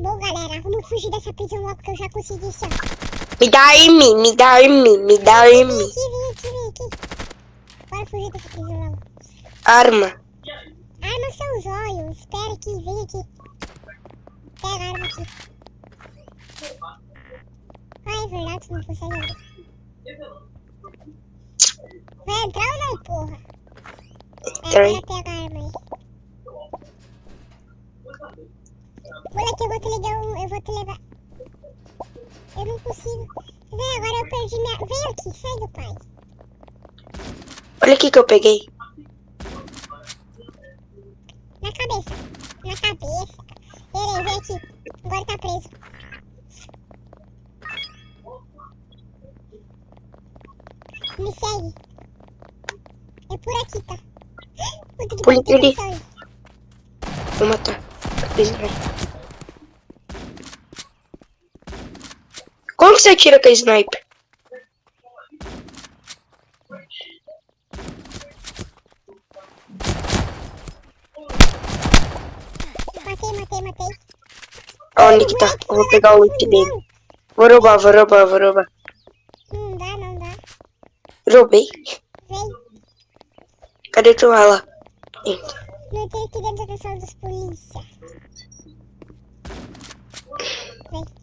Bom, galera, vamos fugir dessa prisão logo que eu já consegui isso. Me dá M, me dá M, me dá Vem M. aqui, vem aqui, vem aqui. Bora fugir dessa prisão logo. Arma. Arma são os olhos. Espera aqui, vem aqui. Pega a arma aqui. Ah, é verdade, você não consegue abrir. Vai entrar ou não, porra? Agora pega a arma aí. Moleque, eu vou te levar um... Eu vou te levar... Eu não consigo. Vem, agora eu perdi minha... Vem aqui, sai do pai. Olha aqui que eu peguei. Na cabeça. Na cabeça. Ele vem aqui. Agora tá preso. Me segue. É por aqui, tá? Condição aí. Vou matar. Eles que você atira com a sniper? Matei, matei, matei. Onde que tá? Eu vou pegar o loot dele. Vou roubar, vou roubar, vou roubar. Não dá, não dá. Roubei. Vem. Cadê tu lá? Entra. Não tem aqui dentro da sala dos polícia. Vem.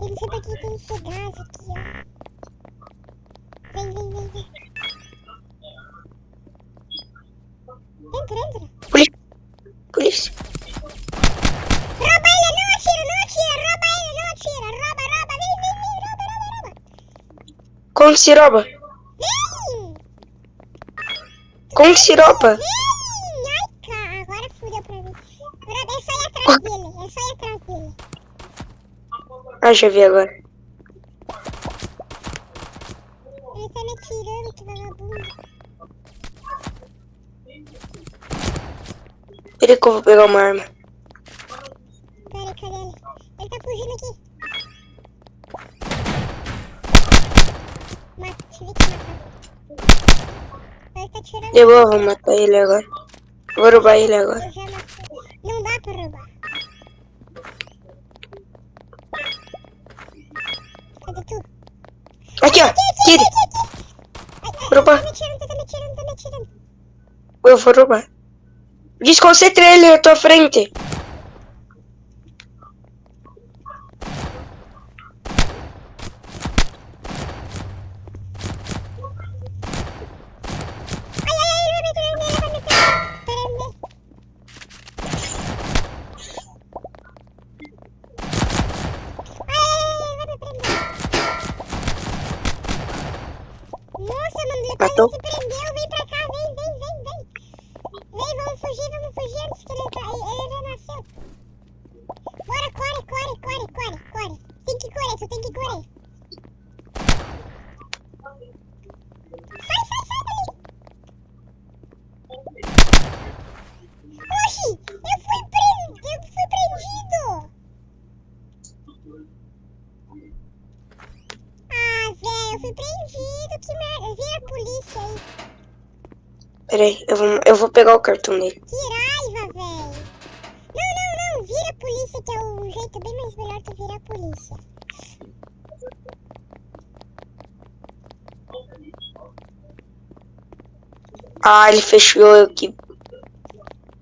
Não sei pra que tem esse gás aqui, ó. Vem, vem, vem, vem. Entra, entra. Polícia. Polícia. Rouba ele, não atira, não atira. Rouba ele, não atira. Rouba, rouba, vem, vem, vem. Rouba, rouba, rouba. Como se rouba? Vem! Como se rouba? Vem! Ai, cara, agora fudeu pra mim. É só ir atrás dele, é só ir atrás dele. Ah, já vi agora. Ele tá me atirando, que vagabundo. Peraí que eu vou pegar uma arma. Pera cadê ele? Ele tá fugindo aqui. Mata, tive que matar. Ele tá tirando. Eu vou, matar ele agora. Vou roubar ele agora. Não dá pra roubar. Aqui, ó. Tire. Roubar. Tá me. Eu vou roubar. Desconcentre ele na tua frente. Peraí, eu vou, eu vou pegar o cartão dele. Que raiva, velho. Não, não, não, vira a polícia, que é o jeito bem mais melhor tu virar a polícia. Ah, ele fechou aqui.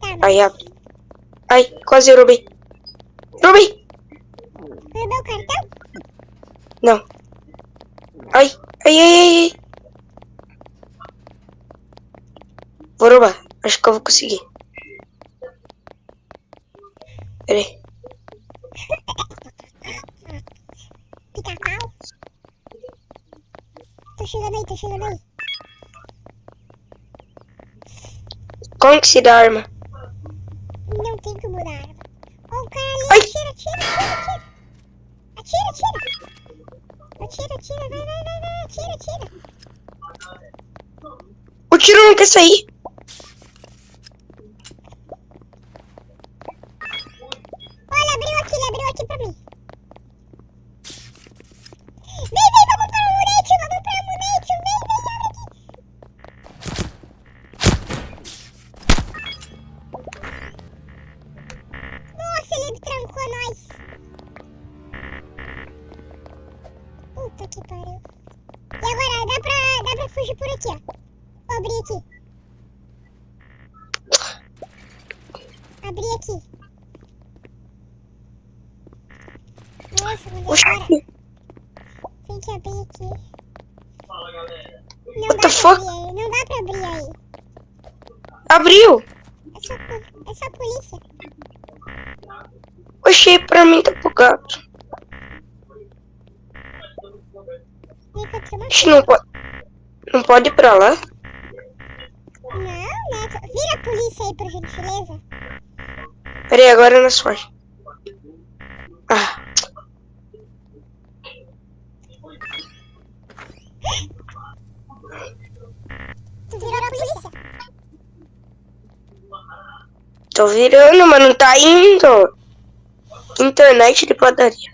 Tá, mas Aí, ó. Ai, quase eu roubei. Roubei! roubou o cartão? Não. Ai, ai, ai, ai, Vou roubar. Acho que eu vou conseguir. Peraí. Pica-pau. Tô chegando aí, tô chegando aí. Como que se dá arma? Não tem como dar arma. Ó, o cara ali, Ai. atira, atira, atira, atira. Atira, atira. Atira, atira, vai, vai, vai, vai, atira, atira. O tiro não quer sair. Aqui, ele pra mim tá bugado. Oxi, não pode. Não pode ir pra lá? Não, né? Vira a polícia aí, por gentileza. Pera aí, agora nós foge. Ah, Tu virou a polícia. tô virando, mas não tá indo. Internet de padaria.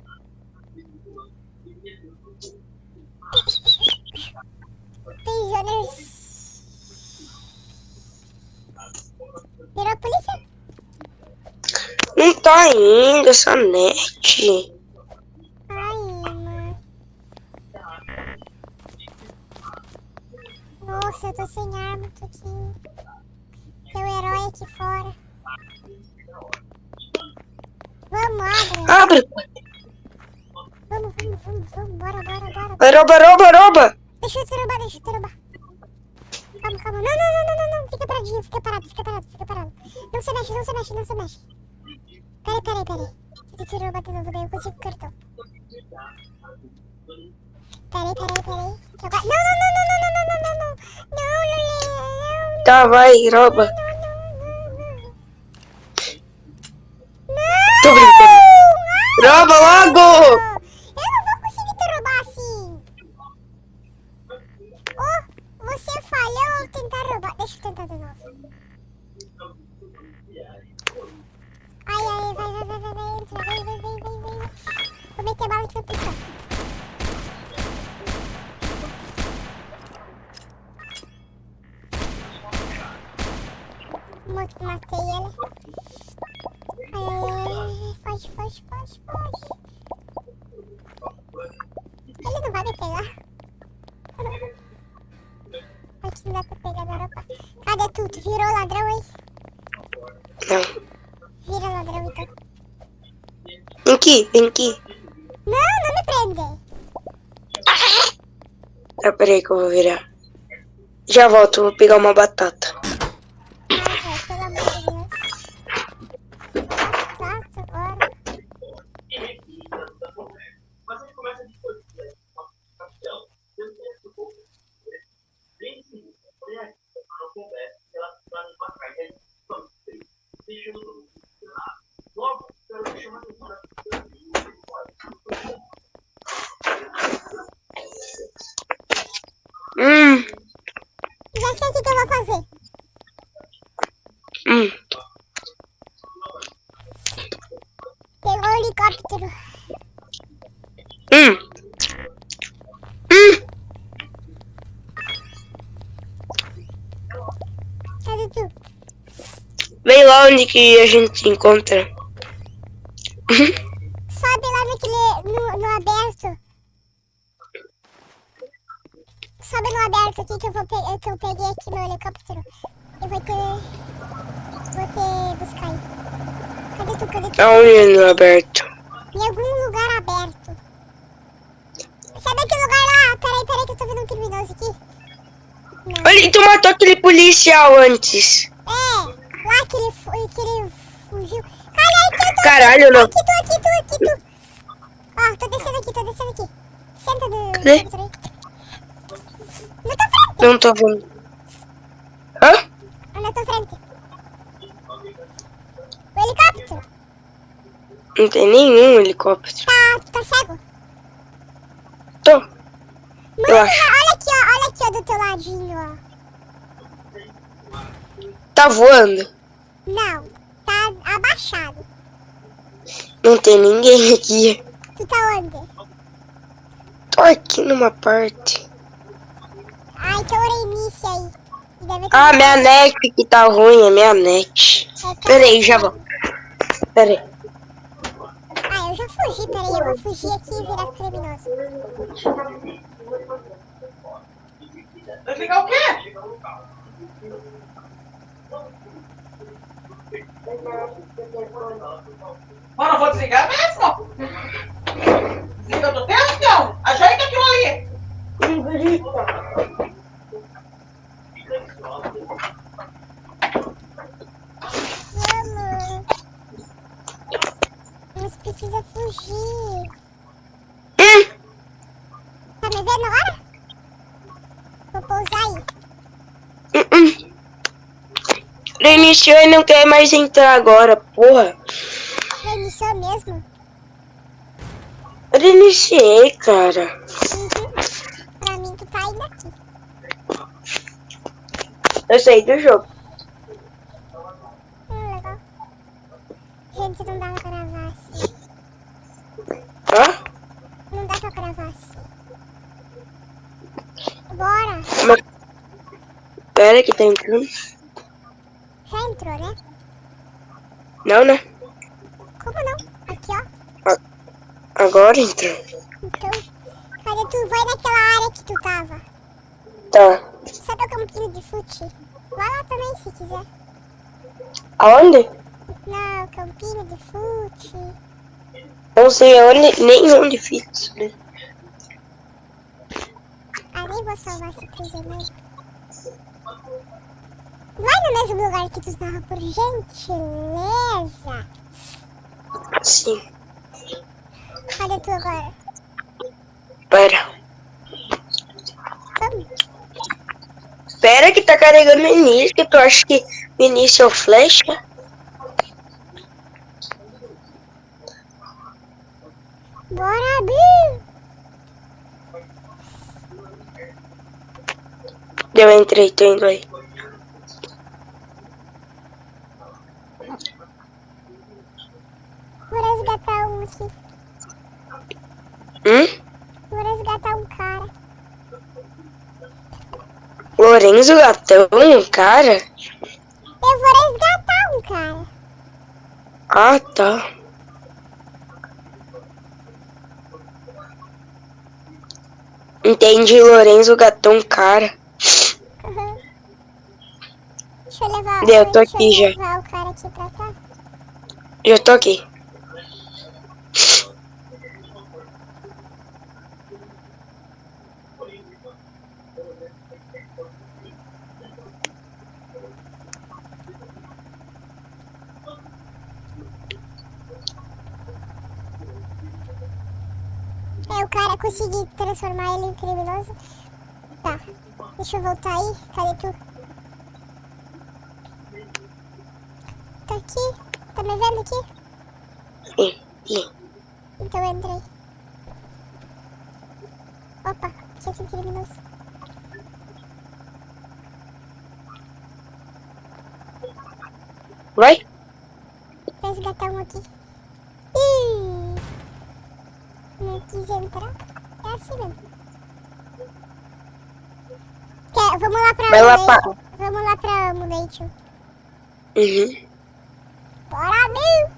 Virou a polícia? Não tá indo essa net. Ai, mano. Nossa, eu tô sem arma, tô aqui. Tem um herói aqui fora. Vamos, abre. Abre. Vamos, vamos, vamos, vamos. Bora, bora, bora. Vai, Rouba, rouba, rouba. Deixa eu te roubar, deixa eu te roubar. Calma, calma. Não, não, não, não, não, não. Fica paradinho, fica parado, fica parado, fica parado. Não se mexe, não se mexe, não se mexe. Peraí, peraí, peraí. Tem que roubar de novo, daí eu consigo cartão. Peraí, peraí, peraí. Não, não, não, não, não, não, não, não, não. Não, Lulê, não, Tá, vai, rouba. não, não, Não! Rouba logo. Eu não vou conseguir te roubar assim. Oh, você falhou ao tentar roubar. Deixa eu tentar de novo. Ai, ai, vai, vai, vai, vai. Vou meter bala aqui na pessoa. Matei ele. Ai, ai, ai, foge, foge, foge, foge. Ele não vai me pegar. Aqui não dá pra pegar na Europa. Cadê tu? Tu virou ladrão, hein? Não. Vira ladrão, então. Vem aqui, vem aqui. Não, não me prende. Tá, peraí que eu vou virar. Já volto, vou pegar uma batata. Ai, velho, pelo amor de Deus. Nossa, agora. Hum, Já sei o que, que eu vou fazer. hum. Pegou o helicóptero. Hum. Hum. Cadê tu? Vem lá onde que a gente encontra. Sobe lá naquele. no, no aberto. Sobe no aberto aqui que eu, vou pe- que eu peguei aqui meu helicóptero. Eu vou ter. Vou ter buscar aí. Cadê tu? Cadê tu? Aonde no aberto? Em algum lugar aberto. Sabe aquele lugar lá? Peraí, peraí que eu tô vendo um criminoso aqui. Não. Olha, tu matou aquele policial antes. É, lá que ele, fu- que ele fugiu. Olha aqui, eu tô Caralho, não. aqui, tu, aqui, tu, aqui, tu. Ó, tô descendo aqui, tô descendo aqui. Senta do Cadê? helicóptero aí. Na tua frente, Não tô vendo. Hã? na tua frente. O helicóptero. Não tem nenhum helicóptero. Tá, tá cego? Tô. Mano, olha aqui, ó, olha aqui, ó, do teu ladinho, ó. Tá voando. Não, tá abaixado. Não tem ninguém aqui. Tu tá onde? Tô aqui numa parte. Ai, tem Oreimice aí. Deve ter- Ah, minha net que tá ruim, é minha net. É, tá- Pera aí, já volto. Pera aí. eu já fugi, peraí, eu vou fugir aqui e virar criminoso. Desligar o quê? Mano, eu vou desligar mesmo? Desliga do teu, então. Ajeita aquilo ali. Vamos! Nós precisa fugir. Hum, Tá me vendo agora? Vou pousar aí. Reiniciou e não quer mais entrar agora, porra. Reiniciou mesmo? Reiniciei, cara. Uhum. Pra mim, tu tá ainda aqui. Eu saí do jogo. Hum, legal. Gente, não dá pra gravar assim. Hã? Não dá pra gravar assim. Bora! Mas... Pera que tá entrando. Já entrou, né? Não, né? Como não? Agora entrou. Então, cadê tu? Vai naquela área que tu tava. Tá. Sabe o campinho de fute? Vai lá também se quiser. Aonde? Não, campinho de fute. Não sei aonde, nem onde fiz. né? Ah, nem vou salvar esse prisioneiro. Vai no mesmo lugar que tu tava, por gentileza. Sim. Cadê tu agora? Pera. Vamos. Pera que tá carregando o início, que tu acha que o início é o flecha? Bora, Bill! Eu entrei, tô indo aí. Vou resgatar um aqui. Hum? Vou resgatar um cara. Lorenzo Gatão, cara? Eu vou resgatar um cara. Ah, tá. Entendi, Lorenzo Gatão, cara. Uhum. Deixa eu levar, Eu tô aqui já. eu levar o cara aqui pra cá. Eu tô aqui. É, o cara consegui transformar ele em criminoso. Tá. Deixa eu voltar aí. Cadê tu? Tá aqui? Tá me vendo aqui? Então eu entrei. Opa, tinha sido criminoso. Vai? Resgatar um aqui. Ih! Não quis entrar. É assim mesmo. Quer, vamos lá pra Vai lá pra- Vamos lá pra Amulate. Uhum. Bora, Bill!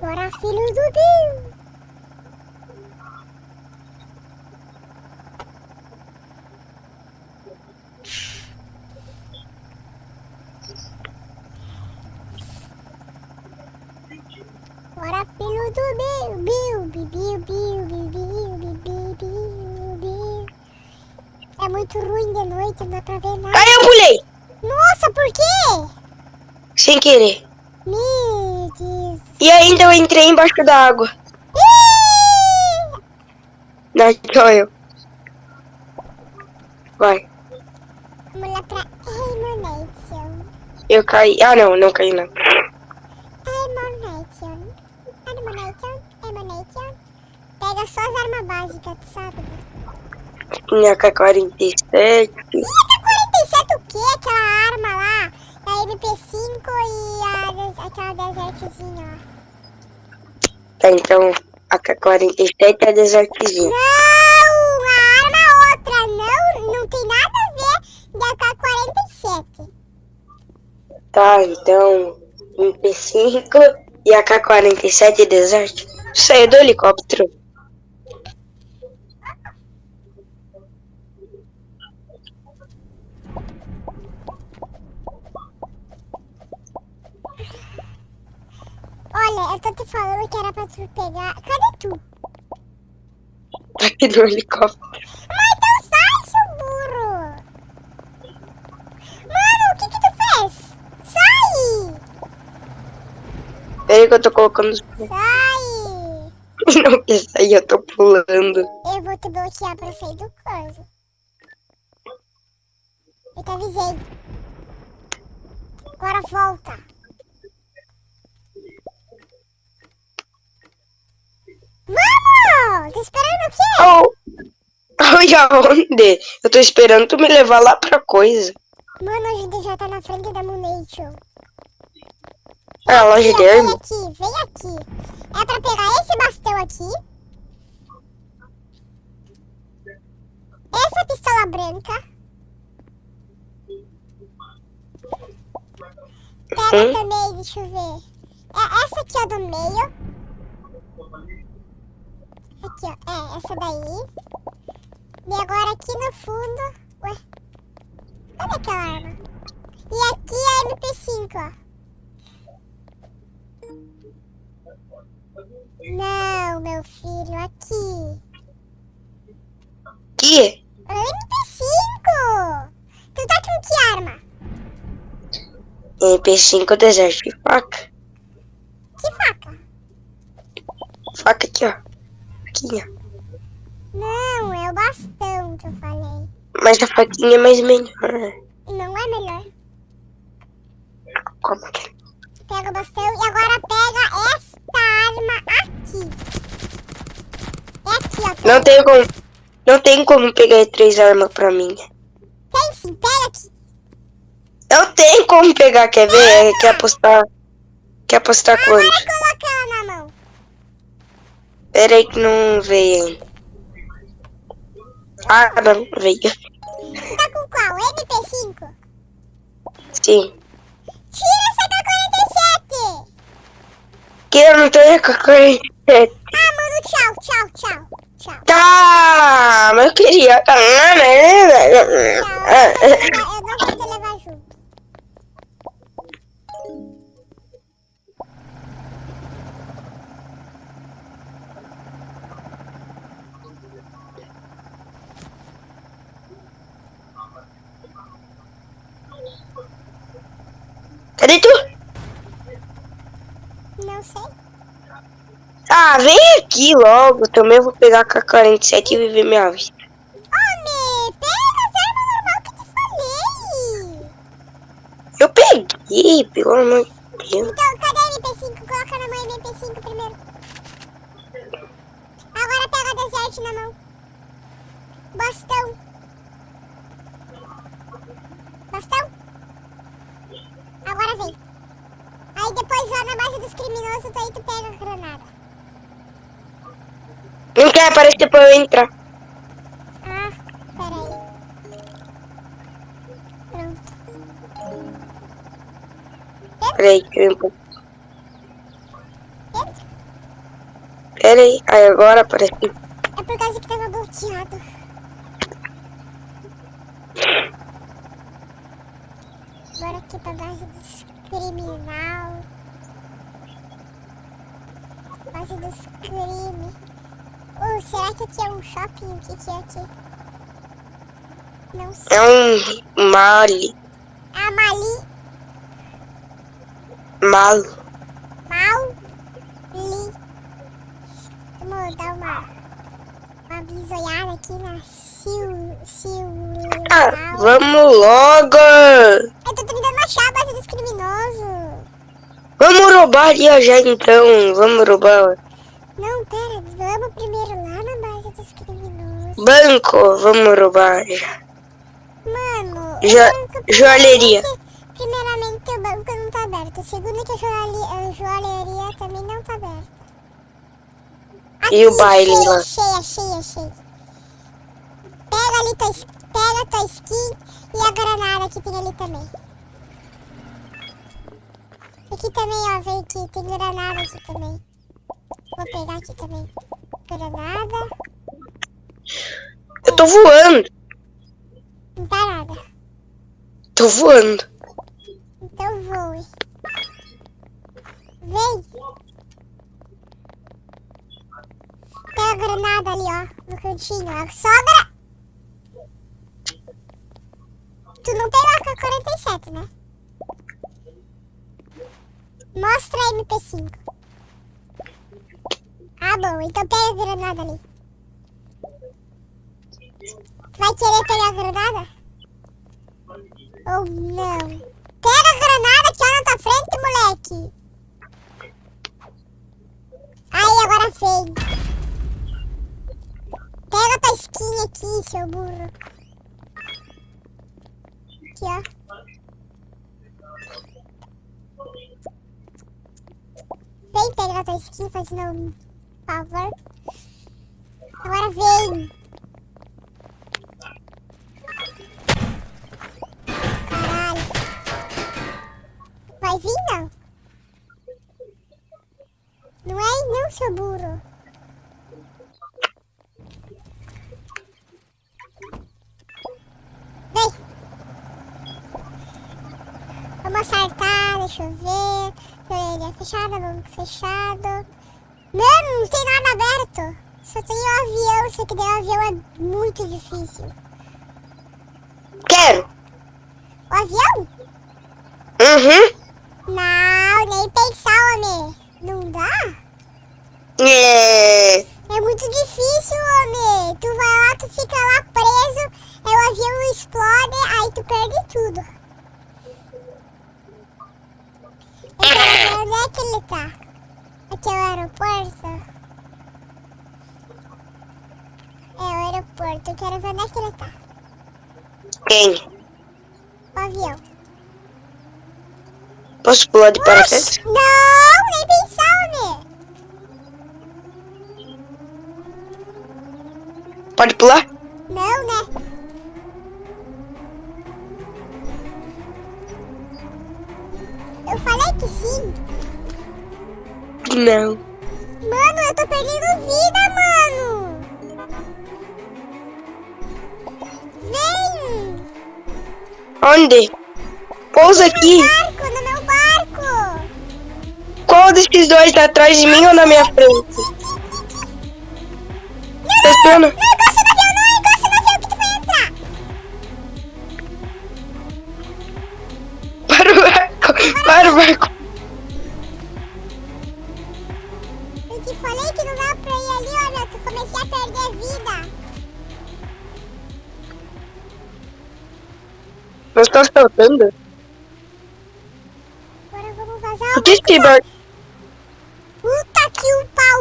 Bora, filho do Bill! Sem querer. E ainda eu entrei embaixo da água. Não, sou eu. Vai. Vamos lá pra Elimination. Eu caí. Ah, não, não caí não. Elimination. Elimination. Elimination. Pega só as armas básicas, sabe? Minha K-47. Ih, K-47 o quê? Aquela arma lá. A MP5 e a, des- aquela desertzinha lá. Tá, então a K-47 é desertzinha. Não! A arma outra. Não, não tem nada a ver da K-47. Tá, então MP5 E a K-47 Desert? Saiu do helicóptero. Olha, eu tô te falando que era pra tu pegar. Cadê tu? Tá aqui no helicóptero. Mas então sai, seu burro! Mano, o que que tu fez? Sai! Pera aí que eu tô colocando os... Sai! Não quer sair, eu tô pulando. Eu vou te bloquear pra sair do coisa. Eu te avisei. Agora volta. Vamos! Tô esperando o quê? Oh. Oi, aonde? Eu tô esperando tu me levar lá pra coisa. Mano, a gente já tá na frente da Munation. Ah, a loja de Vem aqui, vem aqui. É pra pegar esse bastão aqui. Essa pistola branca. Pega Uhum. também, deixa eu ver. É essa aqui, ó, do meio. Aqui, ó. É, essa daí. E agora aqui no fundo. Ué. Cadê aquela arma? E aqui é a MP5, ó. Não, meu filho, aqui. Que? MP5! Tu tá com que arma? MP5 Desert de faca. Que faca? Faca aqui, ó. Faquinha. Não, é o bastão que eu falei. Mas a faquinha é mais melhor. Não é melhor. Como que é? Pega o bastão e agora pega esta arma aqui. É aqui, ó. Não tem como. Não tem como pegar três armas pra mim. Tem sim, pega aqui. Eu tenho como pegar, quer ver? Quer apostar? Quer apostar quanto? coloca ela na mão. Pera aí que não veio ainda. Ah, não, veio. Tu tá com qual? MP5? Sim. Tira essa K-47! Que eu não tenho com a corrente. Ah, mano, tchau, tchau, tchau. Tchau. Tá, mas eu queria. Tchau. Eu não vou Cadê tu? Não sei. Ah, vem aqui logo. Também vou pegar com a 47 e viver minha vida. Homem, pega as armas normal que eu te falei. Eu peguei, pelo amor de Deus. Então, cadê a MP5? Coloca na mão a MP5 primeiro. Agora pega a Desert na mão. Bastão. Bastão. Agora vem. Aí depois lá na base dos criminosos, tu aí tu pega a granada. Não quer aparecer pra eu entrar. Ah, peraí. Pronto. Peraí. Entra. Peraí, aí agora aparece. É por causa que tava bloqueado. Bora aqui pra base dos criminal. Base dos crime. Oh, será que aqui é um shopping? O que que é aqui? Não sei. É um mali. A Mali. Malo. Mal. Li. Vamos dar uma... Uma bisoiada aqui na Sil... Sil... Ah, vamos logo! Eu tô tentando achar a base dos criminosos. Vamos roubar ali já então. Vamos roubar. Não, pera, vamos primeiro lá na base dos criminosos. Banco, vamos roubar já. Mano, o banco, joalheria. primeiramente- o banco não tá aberto. Segundo, que a joalheria, a joalheria também não tá aberta. E o baile cheia, lá? Cheia, cheia, cheia. Pega ali tua, pega tua skin e a granada que tem ali também. Aqui também, ó, vem aqui. Tem granada aqui também. Vou pegar aqui também. Granada. Eu tô voando. Não dá nada. Tô voando. Então voe. Vem. Pega a granada ali, ó. No cantinho. Sogra. Tu não pegou a K-47, né? Mostra a MP5. Ah, bom. Então pega a granada ali. Vai querer pegar a granada? Ou não? Pega a granada que ó na tua frente, moleque. Aí, agora vem. Pega tua skin aqui, seu burro. Aqui, ó. Vem pegar tua skin, fazendo um favor. Agora vem. Caralho. Vai vir, não? Não é não, seu burro. Vem. Vamos acertar, deixa eu ver. Orelha fechada, mão fechado. Mano, não tem nada aberto. Só tem o avião, só que daí o avião é muito difícil. Quero. O avião? Uhum. Não, nem pensar, homem. Não dá? É. É muito difícil, homem. Tu vai lá, tu fica lá preso, aí o avião explode, aí tu perde tudo. Ver onde é que ele tá. Aqui é o aeroporto. É o aeroporto, eu quero ver onde é que ele tá. Quem? O avião. Posso pular de paraquedas? Não, nem pensar, homem. Pode pular? Não, né? Falei que sim. Não. Mano, eu tô perdendo vida, mano. Vem. Onde? Pousa aqui. Barco, no meu barco. Qual desses dois tá atrás de mim ou na minha frente? Tá? Não no avião, não que. Para o o barco. Eu te falei que não dá pra ir ali, olha. Tu comecei a perder vida. Nós estamos saltando. Agora vamos vazar. Por que esse barco? Puta que o pau.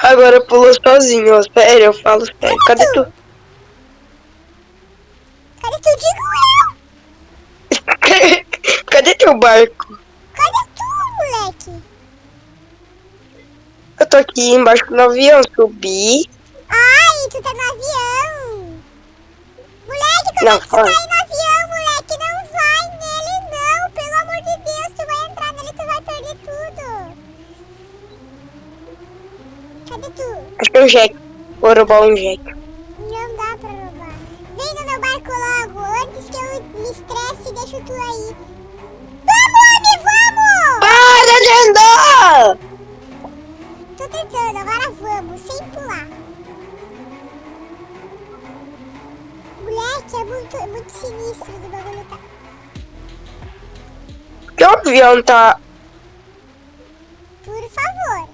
Agora pulou sozinho, ó. Sério, eu falo sério. Cadê tu? Cadê tu? Digo. Cadê teu barco? Cadê tu, moleque? Eu tô aqui embaixo do avião, subi. Ai, tu tá no avião. Moleque, como Não, é que tu tá olha. aí no avião, moleque? Não vai nele, não. Pelo amor de Deus, tu vai entrar nele, tu vai perder tudo. Cadê tu? Acho que é um jack. Vou roubar um jack. Tô tentando, agora vamos, sem pular. Moleque, é muito, é muito sinistro do bagulho tá. Que o avião tá... Por favor.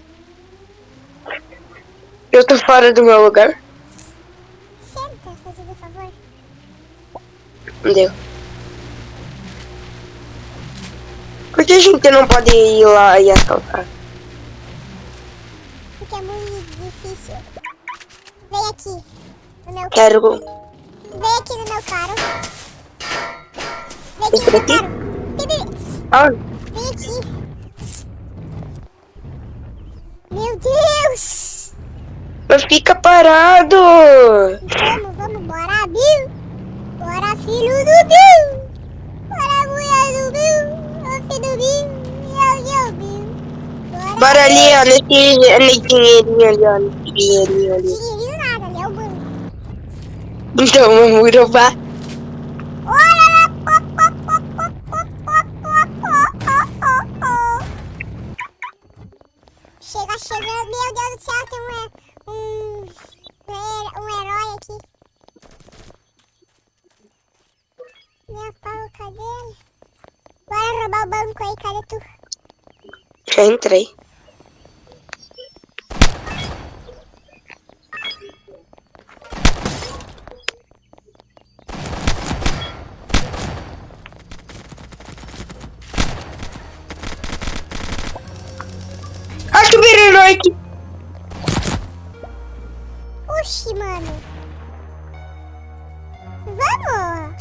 Eu tô fora do meu lugar? Senta, fazendo favor. Deu. Por que a gente não pode ir lá e assaltar? Vem aqui. No meu Quero... Vem aqui no meu carro. Vem Esse aqui no meu daqui? carro. Ah, vem aqui. Meu Deus! mas fica parado! Vamos, vamos, bora, Bill! Bora, filho do Bill! Bora, mulher do Bill! Ô, Bora ali, ó, nesse, nesse dinheirinho ali, ó. Nesse dinheirinho ali. Dinheirinho nada, ali é o banco. Então, vamos roubar. Olha lá! Pó, pó, pó, pó, pó, pó, pó, pó, pó. Chega chegando. Meu Deus do céu, tem um, um, um herói aqui. Minha pau, cadê ele? Bora roubar o banco aí, cadê tu? Já entrei. Oxi, mano. Vamos!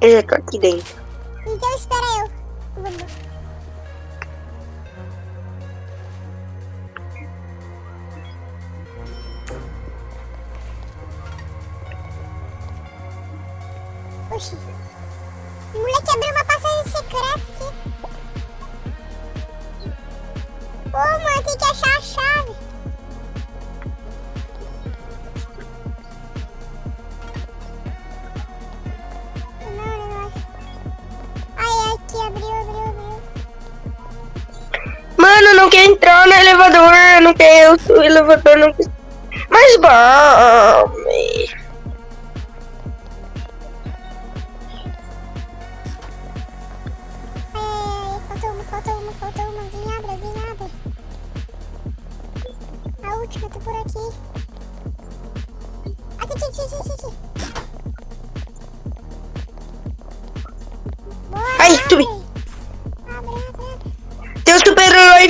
Eu já tô aqui dentro. Então espera eu. Vamos. Oxi. Ô, mano, tem que achar a chave. Não, não acho. Ai, aqui, abriu, abriu, abriu. Mano, não quer entrar no elevador. Não quer. O elevador não quer. Mas vamos.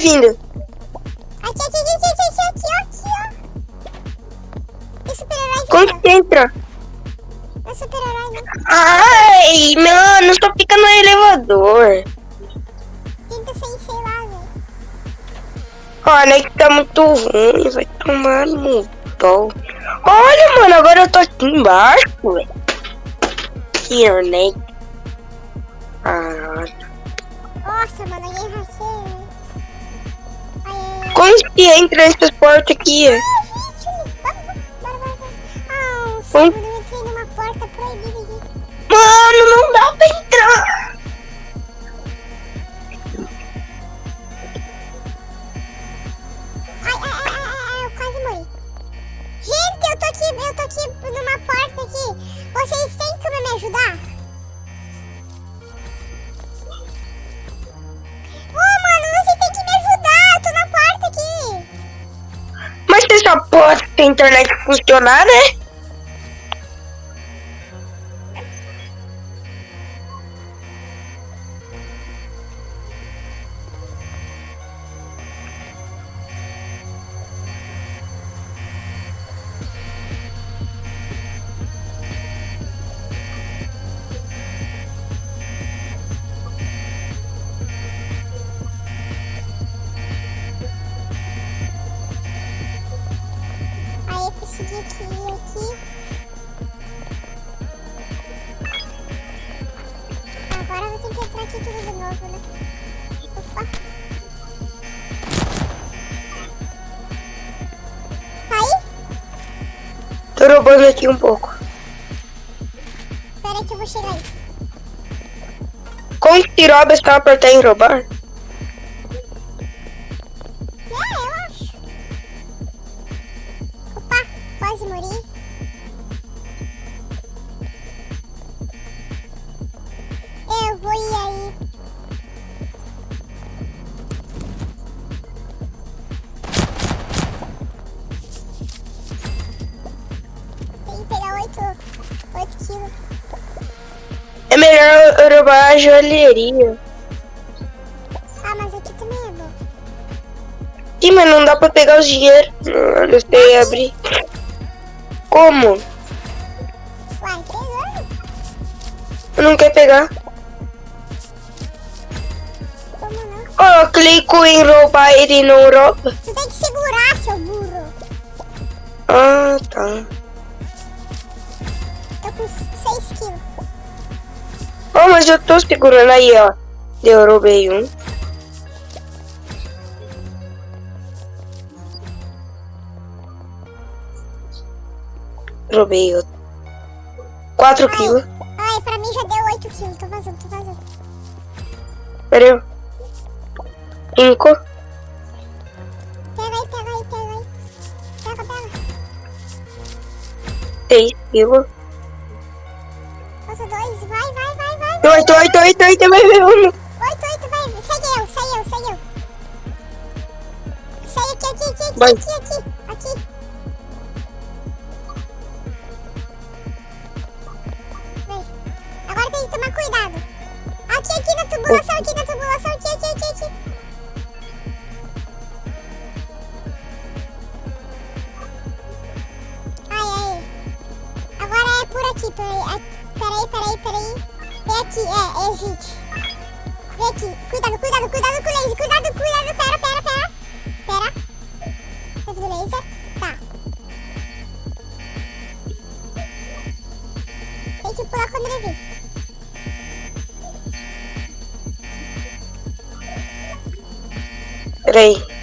Vindo. Aqui, aqui, aqui, aqui, aqui, aqui, aqui, ó. Super-herói Como que entra? É super-herói, não. Ai, mano, só fica no elevador. Tenta sem, sei lá, velho. Olha que tá muito ruim, vai tomar no pau. Olha, mano, agora eu tô aqui embaixo, velho. Here, né? Caralho. Nossa, mano, alguém hackeou, segundo, eu entrei numa porta proibida aqui. Mano, não dá pra entrar. Ai, ai, ai, ai, ai, eu quase morri. Gente, eu tô aqui, eu tô aqui numa porta aqui. Vocês têm como me ajudar? essa porra tem internet funcionar, né? Aqui um pouco. Pera aí que eu vou chegar aí. Como que rouba só apertar em roubar? A joalheria. Ah, mas aqui também é bom. Sim, mas não dá pra pegar os dinheiros. Não, sei abrir. Como? Uai? Eu não quero pegar. Como não? Eu clico em roubar ele não rouba. Tu tem que segurar, seu burro. Ah, tá. Oh, mas eu tô segurando aí, ó. Derrubei um. Roubei outro. 4 quilos. Ai, pra mim já deu oito quilos. Tô vazando, tô vazando. Pera aí. Cinco. Pega aí, pega aí, pega aí. Pega, pega. Seis kills. 8, 8, 8, 8, vai, vai, vamos. 8, 8, vai. Segue eu, segue eu, segue eu. Segue aqui, aqui, aqui, aqui, aqui. Gente. Vem aqui. Cuidado, cuidado, cuidado com o laser. Cuidado, cuidado. Pera, pera, pera. Pera. Teve do laser. Tá. Tem que pular quando ele vir. Pera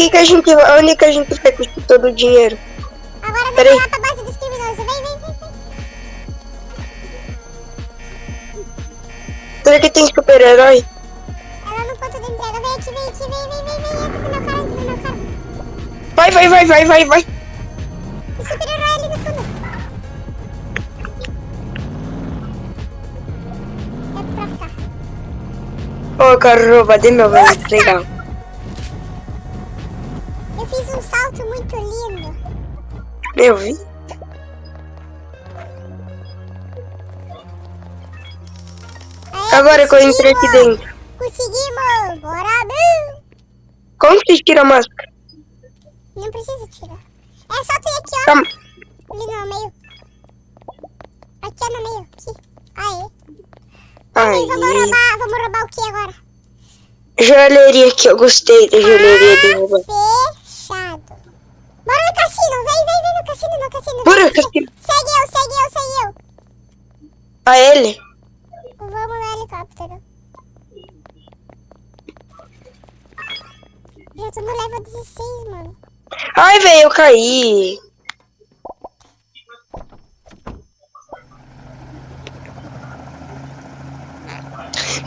aqui. Que a gente vai... Onde que a gente vai com todo o dinheiro? Agora vamos Peraí. lá pra base dos criminosos. Vem, vem, vem, vem. Será que tem super-herói? Ela no ponto de entrega. Vem aqui, vem aqui, vem, vem, vem, vem. Entra no meu cara, entra no meu cara. Vai, vai, vai, vai, vai, vai. O super-herói ali no fundo. É pra cá. Ô, quero roubar de meu velho, legal. Que eu entrei aqui conseguimos! dentro. Conseguimos! Bora, Bill! Como que tira a máscara? Não precisa tirar. É só tu ir aqui, ó. Calma. Ali no meio. Aqui é no meio. Aqui. Aê. Aí. Vamos roubar, vamos roubar o que agora? Joalheria que eu gostei da joalheria de roubar. Fechado. Bora no cassino. Vem, vem, vem no cassino, no cassino. Bora, cassino. Segue eu, segue eu, segue eu. A ele? Vamos no helicóptero. Já tô no level 16, mano. Caí.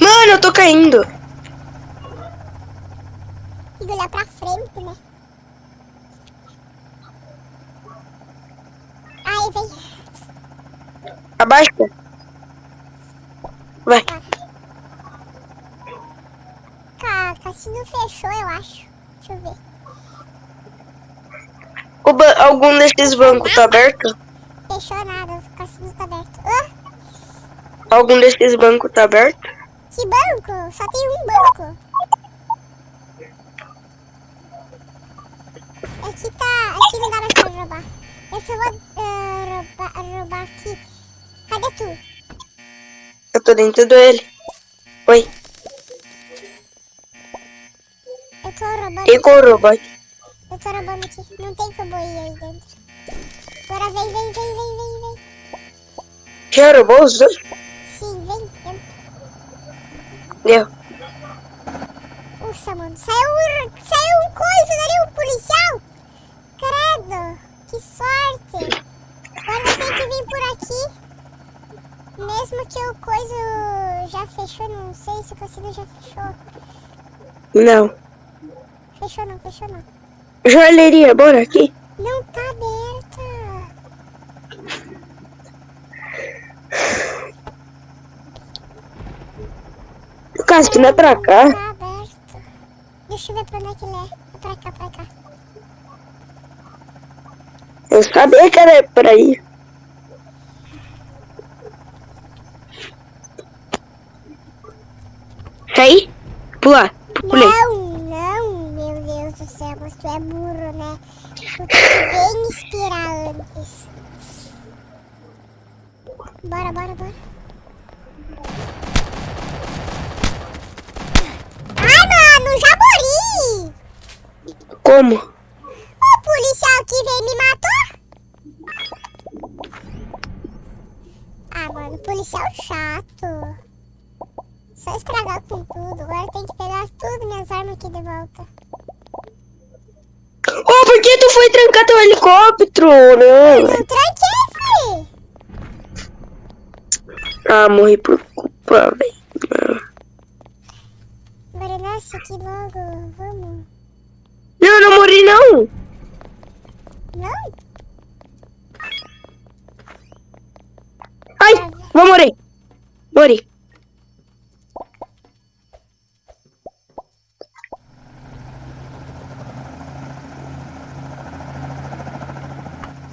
Mano, eu tô caindo. Tem que olhar pra frente, né? Aí, vem. Abaixa. Vai. Ca cassino fechou, eu acho. Deixa eu ver. O ba- algum desses bancos tá aberto? Fechou nada, o cassino tá aberto. Ah, Algum desses bancos tá aberto? que banco? Só tem um banco. Aqui tá. Aqui não dá mais pra roubar. Eu só vou ah, roubar, roubar aqui. Cadê tu? Eu tô dentro dele. Oi. Eu tô roubando. E com o Já roubou os dois? Sim, vem. Deu. Nossa, mano. Saiu, um- saiu um coisa ali, um policial. Credo. Que sorte. Agora tem que vir por aqui. Mesmo que o coisa já fechou, não sei se o cassino já fechou. Não. Fechou não, fechou não. Joalheria, bora aqui. Não tá aberta. Casco não é pra cá. Tá aberto. Deixa eu ver pra onde é que ele é. É pra cá, pra cá. Eu sabia que era por aí. Sai. Pula. Pulei. Não, não, meu Deus do céu, tu é burro, né? Tu tem que esperar antes. Bora, bora, bora. Como? O policial que veio me matou? Ah, mano, policial chato. Só estragar com tudo. Agora tem que pegar tudo minhas armas aqui de volta. Oh, por que tu foi trancar teu helicóptero? Não, eu tranquei, fui. Ah, morri por culpa, velho. Bora, nossa, que logo. Vamos. Não, não morri não. Não? Ai, vou morrer. Morri.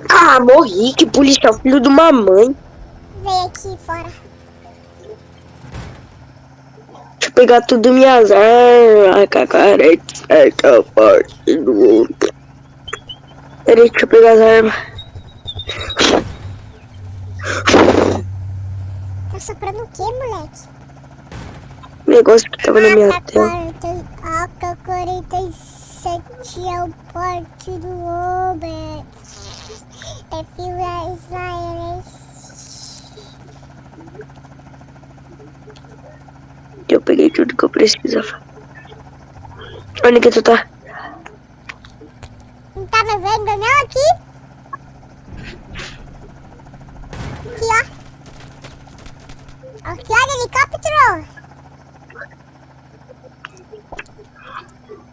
Ah, morri. Que policial, filho de uma mãe. Vem aqui fora. Deixa eu pegar tudo minhas armas. Cacarete, essa parte do outro. Peraí, deixa eu pegar as armas. Tá soprando o quê, moleque? O negócio que tava na minha tela. AK-47 é o porte do. Perfil é israelense. Eu peguei tudo que eu precisava. Onde que tu tá? Não tá me vendo não aqui? Aqui, ó. Aqui, ó, helicóptero.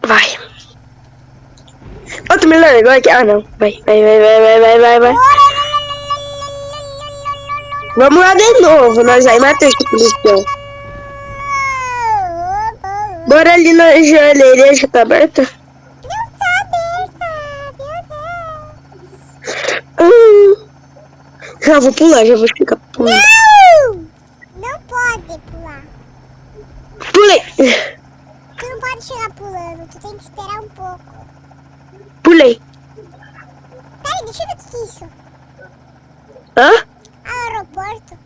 Vai. Tu me largou aqui. Ah, não. Vai, vai, vai, vai, vai, vai, vai, vai. Vamos lá de novo. Nós aí matamos esse policial. Bora ali na joalheria, já tá aberta? Não tá aberta, meu Deus. Hum. Já vou pular, já vou ficar pulando. Não! Não pode pular. Pulei. Tu não pode chegar pulando, tu tem que esperar um pouco. Pulei. Peraí, deixa eu ver o que é isso. Hã? Ah, aeroporto.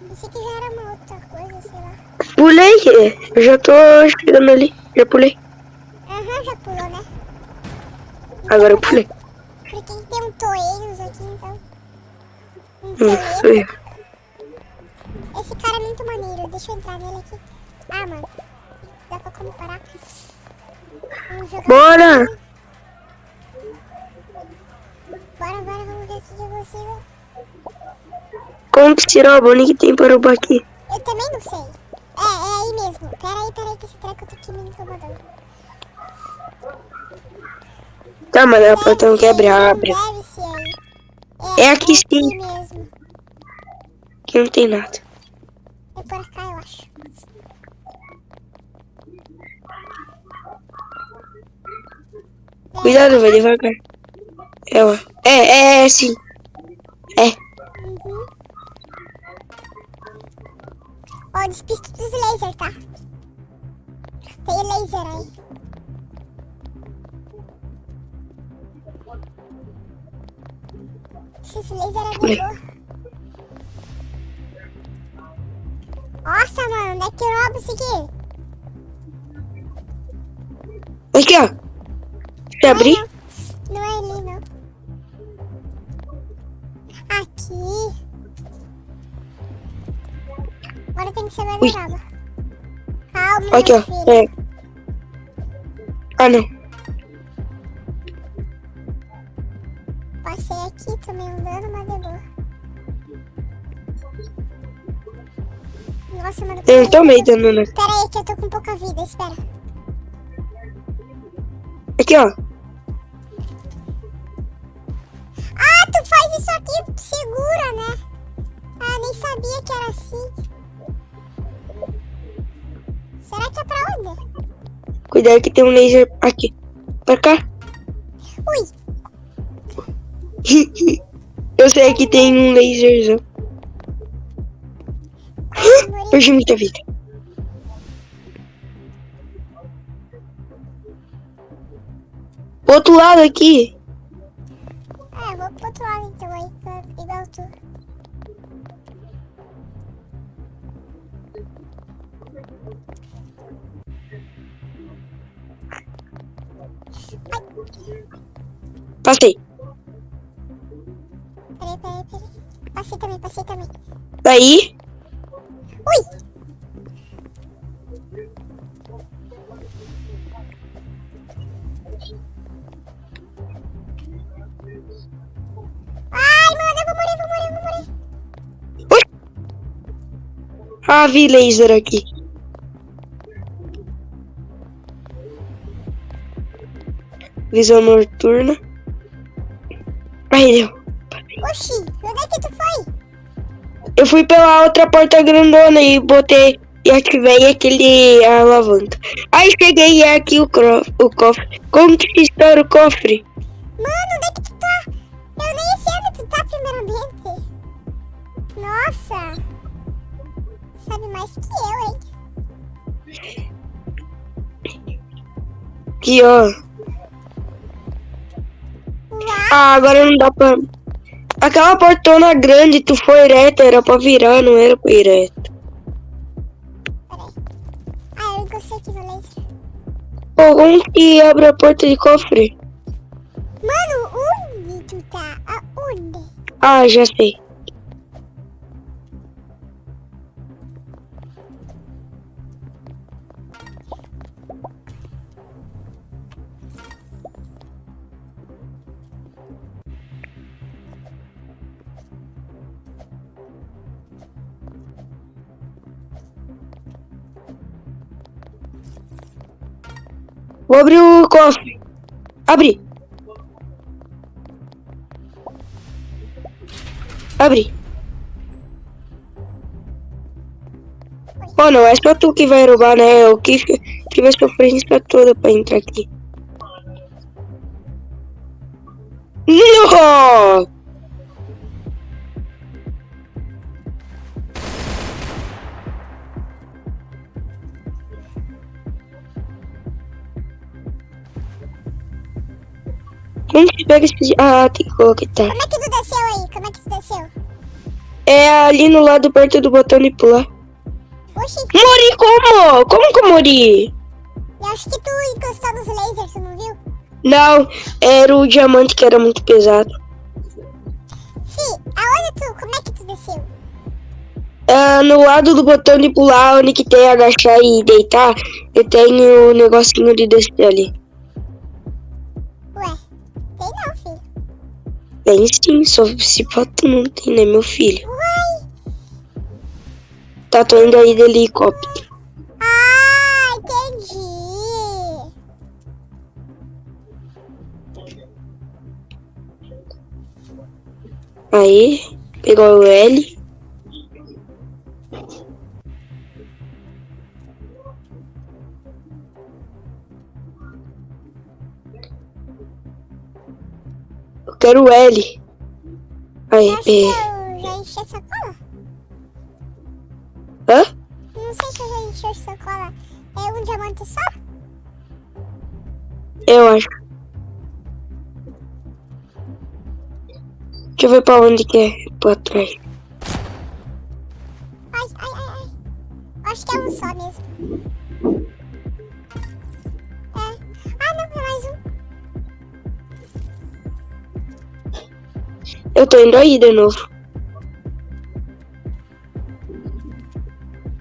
Pensei que já era uma outra coisa, sei lá. Pulei. Eu já tô chegando ali. Já pulei. Aham, já pulou, né? Agora eu pulei. Porque tem um Toeiros aqui, então. Um Hum, Toeiro. Esse cara é muito maneiro. Deixa eu entrar nele aqui. Ah, mano. Dá pra comparar. Vamos jogar. Bora. Bora, bora, vamos ver se eu consigo. Como que tirar o bolinho que tem para o aqui? Eu também não sei. É, é aí mesmo. Pera aí, pera aí, que esse treco tá aqui me incomodando. Tá, mas é o portão que abre, abre. Deve ser aí. É aqui sim. mesmo. Aqui não tem nada. É por cá, eu acho. Cuidado, vai devagar. É, é, é, é, sim. É. Ó, despista dos lasers, tá? Tem laser aí. Esses laser é de. Nossa, mano, onde é que eu roubo isso aqui? Aqui, ó. Eu abrir. Não, não é ali, não. Aqui. Tem que ser Ui. vulnerável. Calma, Aqui, ó. É. Ah, não. Passei aqui, tomei um dano, mas de boa. Nossa, mano. Eu tomei dano, né? Pera aí, que eu tô com pouca vida, espera. Aqui, ó. Ah, tu faz isso aqui, segura, né? Ah, nem sabia que era assim. Será que é pra onde? Cuidado que tem um laser aqui. Pra cá. Ui, Eu sei que tem um laserzão. Perdi muita vida. Outro lado aqui. Passei. Peraí, peraí. Passei também, passei também. Daí? Ui! Ai, mano, eu vou morrer, vou morrer, vou morrer. Ui! A vi laser aqui. Visão noturna. Aí, deu. Oxi, onde é que tu foi? Eu fui pela outra porta grandona e botei e ativei aquele alavanca. Aí cheguei e é aqui o, o cofre. Como que se estoura o cofre? Mano, onde é que tu tá? Eu nem sei onde tu tá, primeiramente. Nossa. Sabe mais que eu, hein? Aqui, ó. Ah, agora não dá pra. Aquela portona grande, tu foi reto, era pra virar, não era pra ir reto. Ah, eu gostei. Pô, como que abre a porta de cofre? Mano, onde tu tá? Aonde? Ah, já sei. Vou abrir o cofre. Abre. Abre. Oh, não é só tu que vai roubar, né? Eu que tive a sofrência toda pra entrar aqui. Não! Que pega esse... Ah, tem que colocar, tá. Como é que tu desceu aí? Como é que tu desceu? É ali no lado perto do botão de pular. Oxi, Mori como? Como que eu morri? eu acho que tu encostou nos lasers, tu não viu? Não, era o diamante que era muito pesado. Fi, aonde tu? Como é que tu desceu? Ah, no lado do botão de pular, onde que tem agachar e deitar, eu tenho o negocinho de descer ali. Tem sim, só se tu não tem, né, meu filho? Uai. Tá, tô indo aí de helicóptero. Ah, entendi. Aí, pegou o L. quero o L. Aí, Eu acho que é. eu já enchi a sacola. Hã? Não sei se eu já enchi a sacola. É um diamante só? Eu acho. Deixa eu ver pra onde que é. Pra trás. Ai, ai, ai, ai. Acho que é um só mesmo. Eu tô indo aí de novo.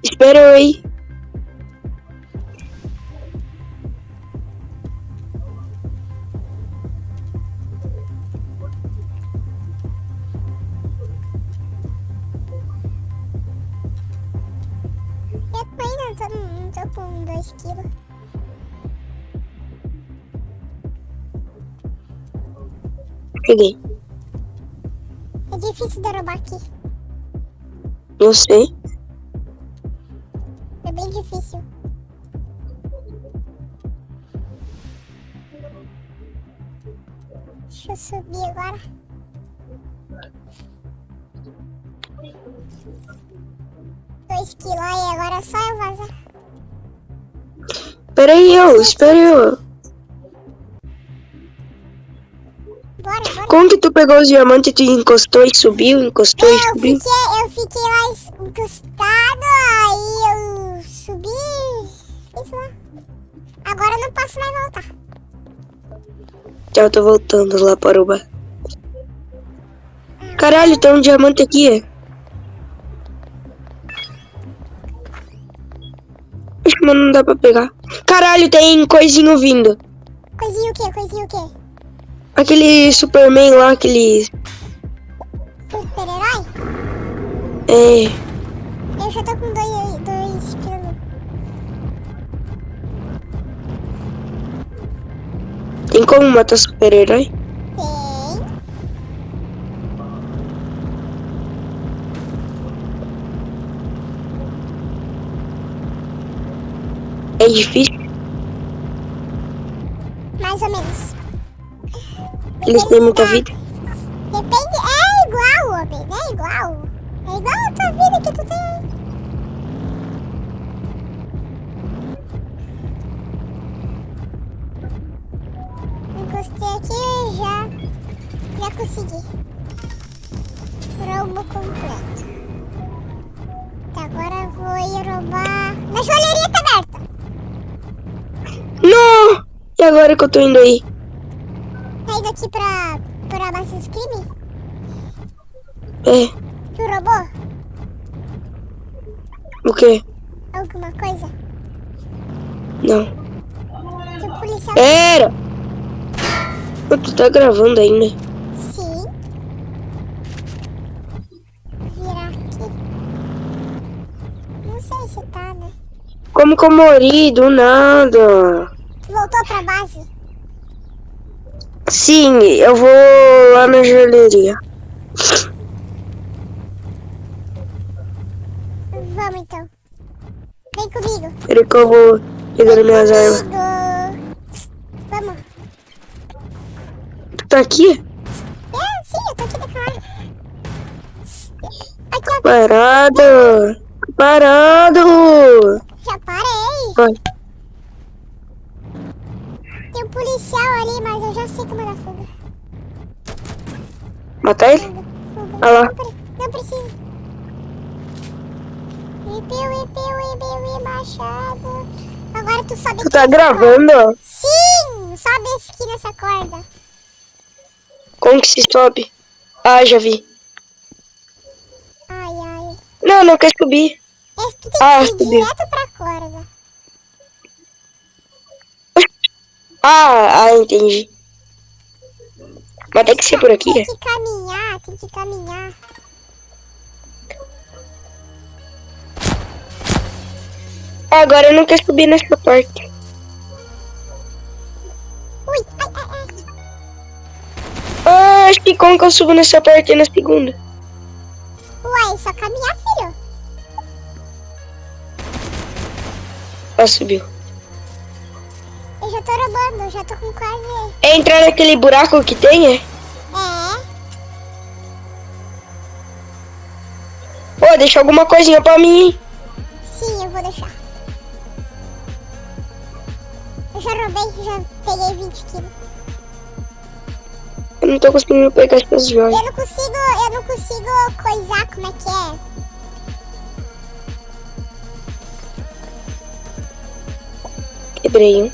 Espera eu aí. Eu tô com 2 quilos. Peguei. Difícil derrubar aqui. Não sei. É bem difícil. Deixa eu subir agora. Dois quilos aí, agora é só eu vazar. Pera aí, eu. Espera eu. Que tu pegou os diamantes e tu encostou e subiu, encostou e Eu subiu? fiquei, eu fiquei lá encostado, aí eu subi. Fiz lá. Agora eu não posso mais voltar. Já eu tô voltando lá para o bar. Caralho, tem um diamante aqui. mas não dá pra pegar. Caralho, tem coisinho vindo. Coisinha o quê? Coisinha o quê? Aquele Superman lá, aquele. Super-herói? É. Eu já tô com dois, dois quilos. Tem como matar super-herói? Tem. É difícil. Mais ou menos. Eles têm muita da- vida. Depende. É igual, homem. É igual. É igual a tua vida que tu tem. Encostei aqui e já. Já consegui. Roubo completo. Tá, agora eu vou ir roubar. Na joalheria tá aberta. Não! E agora que eu tô indo aí? Indo aqui pra. pra base dos crimes? É. Tu roubou O quê? alguma coisa? Não. Que o policial. Era! Pô, Tu tá gravando ainda. Sim. Virar aqui. Não sei se tá, né? Como que eu morri do nada? Tu voltou pra base? Sim, eu vou lá na joalheria. Vamos então. Vem comigo. Peraí que eu vou pegando minhas armas. Vamos. Tu tá aqui? É, sim, eu tô aqui arma. Aqui, ó. Parado! Parado! Já parei. Vai. Policial ali, mas eu já sei como é da fuga. Matar ele? Fuga. Ah lá. Não, não precisa. Ipiu, ipiu, ipiu, e machado. Agora tu sobe Tu tá gravando? corda. Sim! Sobe aqui nessa corda. Como que se sobe? Ah, já vi. Ai, ai. Não, não quer subir. Esse tu tem Ah, que ir subiu. direto pra corda. Ah, ah, entendi. Mas tem que ser por aqui, Tem que caminhar, tem que caminhar. Ah, agora eu não quero subir nessa parte. Ui, ai, ai, ai. Ah, acho que como que eu subo nessa parte na segunda? Uai, só caminhar, filho. Ah, subiu. Eu já tô roubando, eu já tô com quase... É entrar naquele buraco que tem, é? É, Pô, deixa alguma coisinha pra mim. sim, eu vou deixar. Eu já roubei, já peguei 20 quilos. Eu não tô conseguindo pegar essas joias. Eu não consigo, eu não consigo coisar como é que é. Quebrei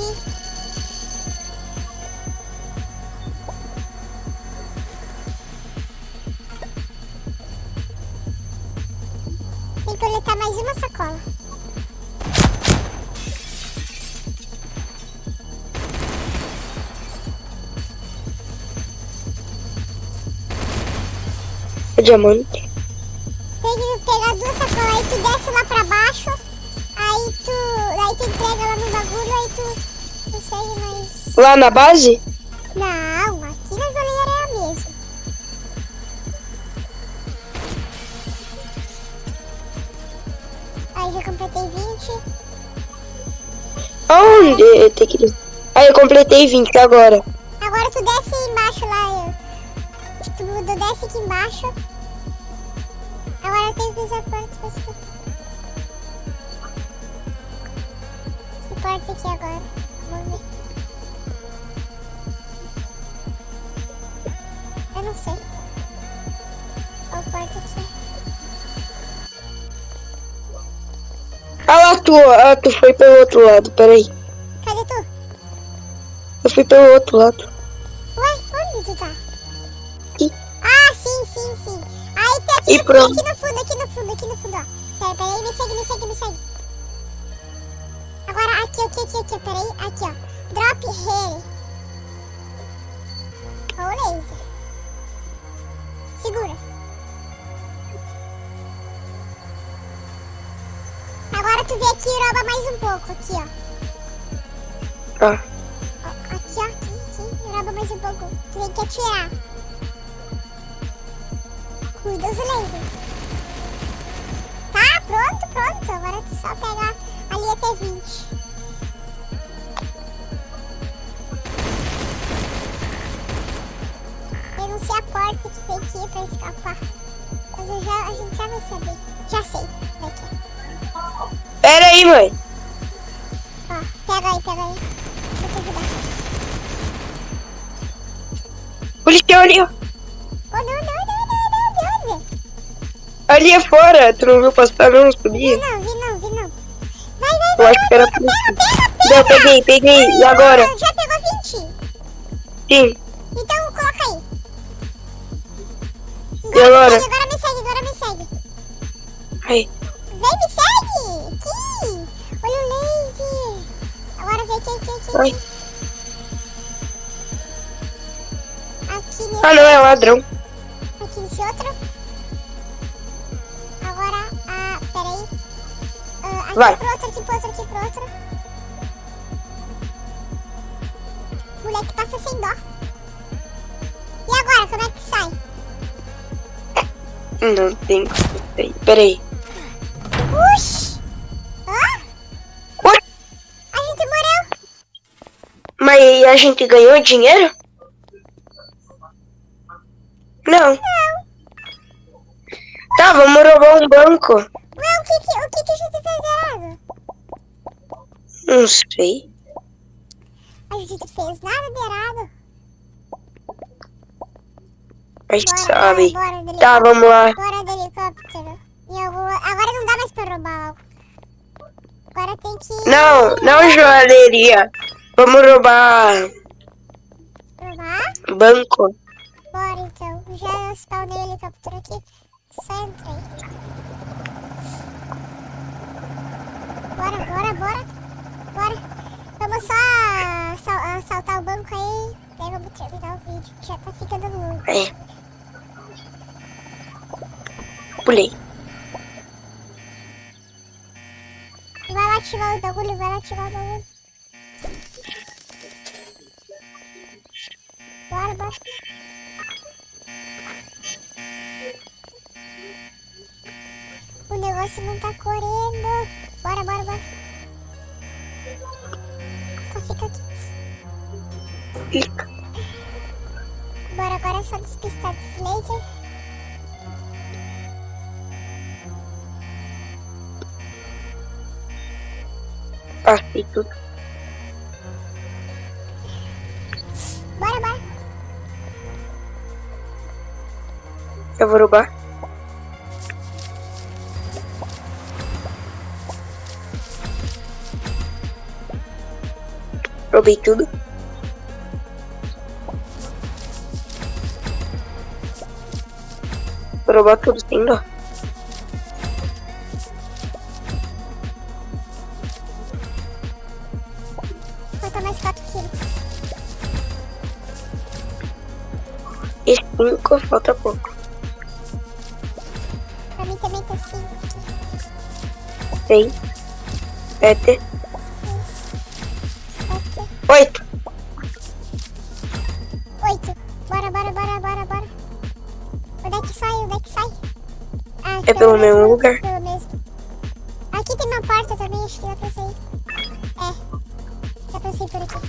fugir. Tem que coletar mais uma sacola. É diamante. Lá na base? Não, aqui na joalheria é a mesma. Aí já completei 20. Aonde tem que... Ah, eu completei 20 agora. Agora ah, tu foi pelo outro lado, peraí. Cadê tu? Eu fui pelo outro lado. Ué, onde tu tá? Aqui. Ah, sim, sim, sim. Aí E no fundo, pronto. aqui no fundo, aqui no fundo, aqui no fundo, ó. Pera, pera aí, me segue, me segue, me segue. Agora, aqui, aqui, aqui, aqui, pera aí, aqui, ó. Drop here. Ou laser. Tu vem aqui e rouba mais um pouco, aqui, ó. Ah, Ó, Aqui, ó, aqui, aqui, rouba mais um pouco. Tu tem que atirar. Cuida os lasers. Tá, pronto, pronto. Agora tu só pegar ali até 20. Eu não sei a porta que tem que ir pra escapar. Mas eu já, a gente já vai saber. Já sei daqui. Pera aí, mãe. Ó, pega aí, pega aí. Deixa eu te ajudar. Policial ali, ó. Oh, não, não, não, não, não, não, não. Ali é fora. Tu não viu passar não, Vi subir? não, vi não, vi não. Vai, vai, Eu vai, acho que era pega, pega, pega, Não, peguei, peguei. E agora? Já pegou 20? Sim. Então coloca aí. E agora? Me segue, agora me segue, agora me segue. Aí. Ah, não, é ladrão. aqui nesse outro. Agora, ah, peraí. Ah, aqui Vai. pro outro, aqui pro outro, aqui pro outro. Moleque passa sem dó. E agora, como é que sai? Não tem como sair. Pera aí a gente ganhou dinheiro? Não. Tá, vamos roubar um banco. Ué, o que que, o que, que a gente fez errado? Não sei. A gente fez nada de errado. Mas Bora, sabe. bora, bora, Tá, vamos lá. Bora de helicóptero. Eu vou... Agora não dá mais pra roubar algo. Agora tem que... Não, não joalheria. Vamos roubar Roubar? banco. Bora então. Já spawnei o helicóptero aqui. Só entrei. Bora, bora, bora. Bora. Vamos só assaltar o banco aí. Daí vamos terminar o vídeo. que Já tá ficando longo. É. Pulei. Vai lá ativar o bagulho, vai lá ativar o bagulho. Bora, bora. O negócio não tá correndo. Bora, bora, bora. Só fica aqui. Clica. Bora, agora é só despistar desse laser. Passei tudo. Eu vou roubar. Roubei tudo. Vou roubar tudo sem dó. Falta mais 4 quilos. E cinco, falta pouco. Seis, sete, 7, oito. 8. Bora, bora, bora, bora, bora. Onde é que sai? Onde é que sai? Ah, É pelo mesmo mesmo lugar? Pelo mesmo. Aqui tem uma porta também, acho que dá pra sair. É. Dá pra sair por aqui.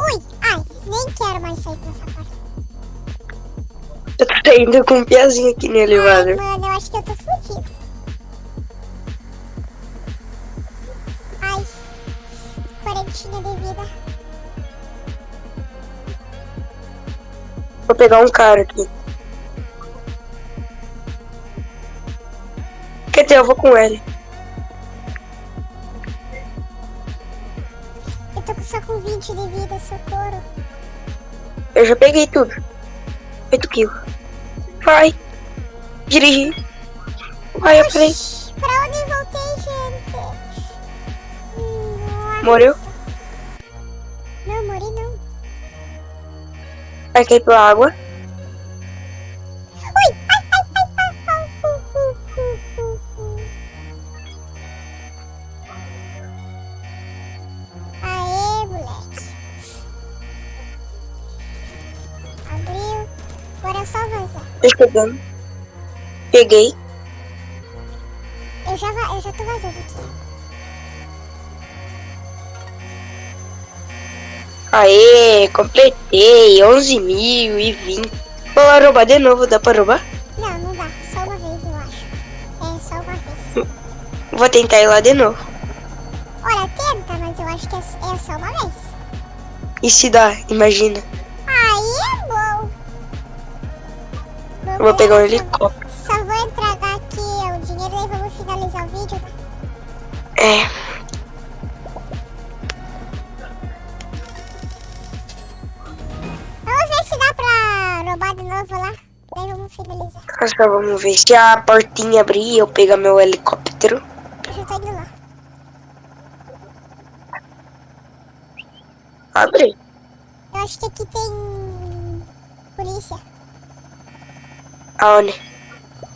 Ui! Ai, nem quero mais sair por essa porta. Eu tô indo com um piazinho aqui no Ai, elevador. mano, pegar um cara aqui. Quer dizer, eu vou com ele. Eu tô só com 20 de vida, socorro. Eu já peguei tudo. 8 quilos. Vai. Dirigir. Vai, eu falei. Pra onde voltei, gente? Nossa. Morreu. Cair pela água. Ui! Ai, ai, ai, ai, ai. Aê, moleque. Abriu. Agora é só avançar. Tô chegando. Peguei. Eu já, eu já tô vazando aqui. Aê, completei. 11.020. Vou lá roubar de novo. Dá pra roubar? Não, não dá. Só uma vez, eu acho. É, só uma vez. Vou tentar ir lá de novo. Olha, tenta, mas eu acho que é, é só uma vez. E se dá? Imagina. Aí é bom. Eu vou pegar um helicóptero. Só vou entregar aqui o dinheiro e vamos finalizar o vídeo. É. roubar de novo lá. Daí vamos finalizar. Agora vamos ver. Se a portinha abrir, eu pegar meu helicóptero. Eu já tô indo lá. Abre. Eu acho que aqui tem polícia. Aonde?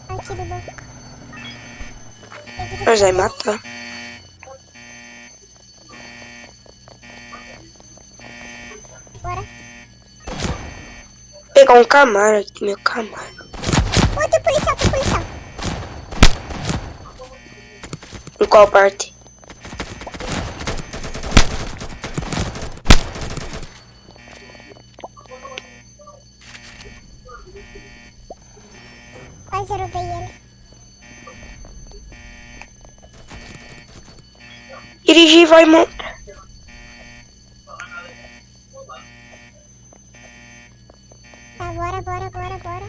Aqui do banco. Nós vai matar. Bora. Pegar um Camaro aqui, meu Camaro. Tem policial, tem policial. Em qual parte? Quase roubei ele. Dirigir vai montar. Bora, bora, bora, bora.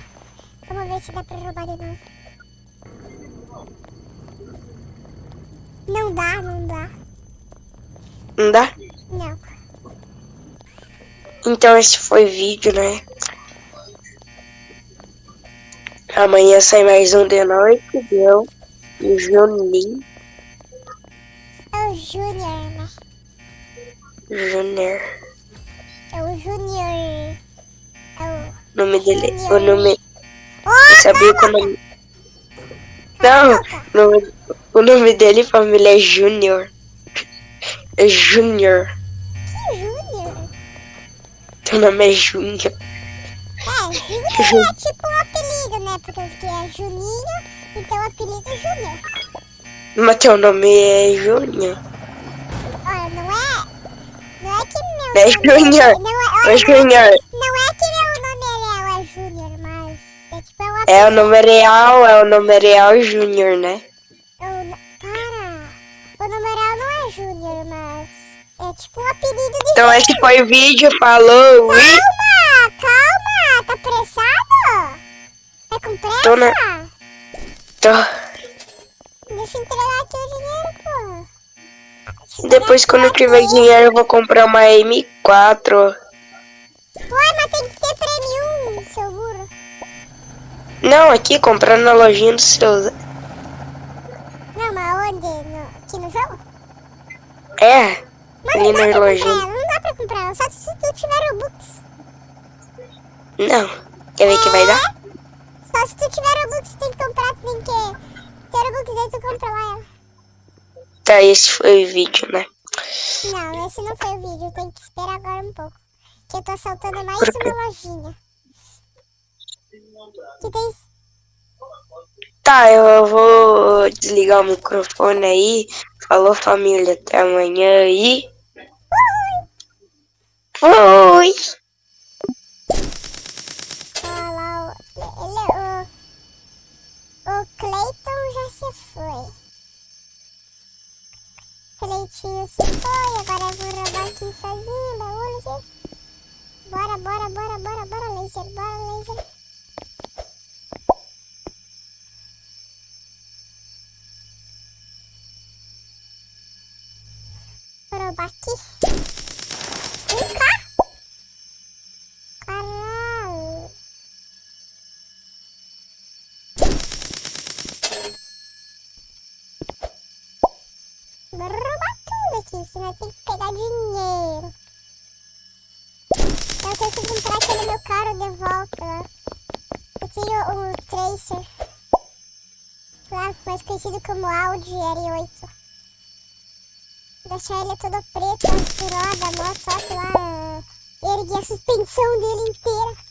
Vamos ver se dá pra roubar de novo. Não dá, não dá. Não dá? Não. Então esse foi o vídeo, né? Amanhã sai mais um de noite, viu? O Juninho É o Júnior, né? Júnior. É o Júnior. É O nome dele. O nome. Ô, Sabia que o nome. Não! O nome, o nome dele, família, é Júnior. É Júnior. que Júnior? Teu nome é Júnior. É, Júnior é tipo um apelido, né? Porque que é Juninho, então o apelido é Júnior. Mas teu nome é Júnior. Olha, não é. Não é que meu É nome. Júnior. Não é, É olha, é, Júnior. não é É é É o nome real, é o nome real Júnior, né? Eu não- Para! O numeral não é Júnior, mas. É tipo um apelido de. Então esse foi o vídeo, falou! e- Calma, calma! Tá pressado? Tá com pressa? Tô na- Tô. Deixa eu entregar aqui o dinheiro, pô. Depois, quando eu tiver dinheiro, eu vou comprar uma M4. Ué, mas tem que ter burro. Não, aqui, comprar na lojinha do seu. Não, mas onde? No, aqui no jogo? É, Mas ali não dá na comprar lojinha. ela, não dá pra comprar ela, só se tu tiver Robux. Não. Quer ver que vai dar? Só se tu tiver Robux, tem que comprar, tem que ter Robux aí tu compra lá ela. Tá, esse foi o vídeo, né? Não, esse não foi o vídeo, tem que esperar agora um pouco. Que eu tô assaltando mais uma lojinha. Que tem... Tá, eu vou desligar o microfone aí. Falou, família. Até amanhã aí. Fui! Olha lá, o, o, o Cleiton já se foi. Cleitinho se foi, agora eu vou roubar aqui sozinho, baú, gente. Bora, bora, bora, bora, bora, laser, bora, laser. roubar aqui. Vem cá. Caralho. Vou roubar tudo aqui, senão tem que pegar dinheiro. Eu tenho que comprar aquele meu carro de volta. Eu tenho um Tracer. Mais conhecido como Audi R8. Deixar ele todo preto, as rodas, mó top lá. Ergui a suspensão dele inteira.